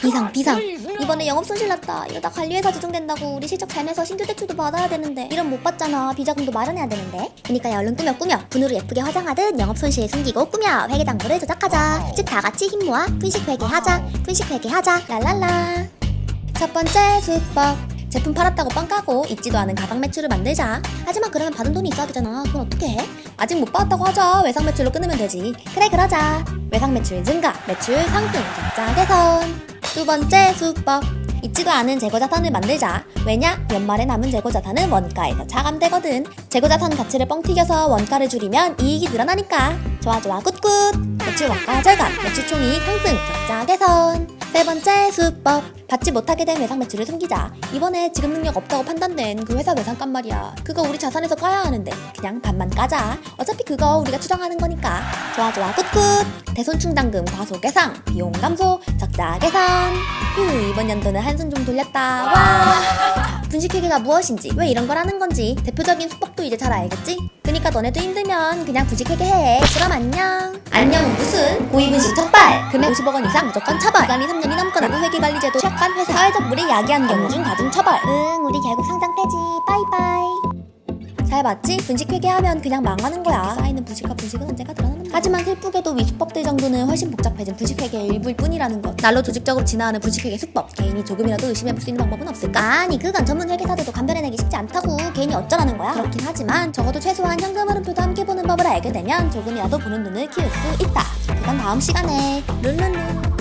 비상 비상. 이번에 영업 손실 났다. 이러다 관리회사 조정된다고 우리 실적 잘 내서 신규 대출도 받아야 되는데. 이런 못 받잖아. 비자금도 마련해야 되는데. 그니까 야 얼른 꾸며 꾸며. 분으로 예쁘게 화장하듯 영업 손실 숨기고 꾸며. 회계장부를 조작하자. 즉 다같이 힘 모아. 분식 회계하자. 분식 회계하자. 랄랄라. 첫 번째 수법 제품 팔았다고 빵 까고 있지도 않은 가방 매출을 만들자. 하지만 그러면 받은 돈이 있어야 되잖아. 그건 어떻게 해? 아직 못 받았다고 하자 외상 매출로 끊으면 되지. 그래 그러자. 외상 매출 증가 매출 상승. 적자 개선. 두 번째 수법. 있지도 않은 재고자산을 만들자. 왜냐? 연말에 남은 재고자산은 원가에서 차감되거든. 재고자산 가치를 뻥 튀겨서 원가를 줄이면 이익이 늘어나니까. 좋아 좋아. good good. 매출 원가 절감 매출 총이익 상승. 적자 개선 세 번째 수법. 받지 못하게 된 외상 매출을 숨기자. 이번에 지급 능력 없다고 판단된 그 회사 외상값 말이야. 그거 우리 자산에서 까야 하는데 그냥 반만 까자. 어차피 그거 우리가 추정하는 거니까. 좋아 좋아. good good. 대손충당금 과소 계상 비용 감소 적자 개선 휴 이번 연도는 한숨 좀 돌렸다. 와. 자, 분식회계가 무엇인지 왜 이런 걸 하는 건지 대표적인 수법도 이제 잘 알겠지? 그니까 너네도 힘들면 그냥 분식회계 해. 그럼 안녕. 안녕. 무슨? 고의분식 처벌. 금액 50억 원 이상 무조건 처벌. 기간이 3년이 넘거나 회계관리제도 취약한 회사. 사회적 불이익 야기한 경우 중 가중 처벌. 응 우리 결국 상장 폐지. 빠이빠이. 잘 봤지? 분식 회계하면 그냥 망하는 거야. 하지만 슬프게도 위수법들 정도는 훨씬 복잡해진 분식 회계의 일부일 뿐이라는 것. 날로 조직적으로 진화하는 분식 회계 수법. 개인이 조금이라도 의심해볼 수 있는 방법은 없을까? 아니 그건 전문 회계사들도 감별해내기 쉽지 않다고. 개인이 어쩌라는 거야? 그렇긴 하지만 적어도 최소한 현금 흐름표도 함께 보는 법을 알게 되면 조금이라도 보는 눈을 키울 수 있다. 그건 다음 시간에 룰루루.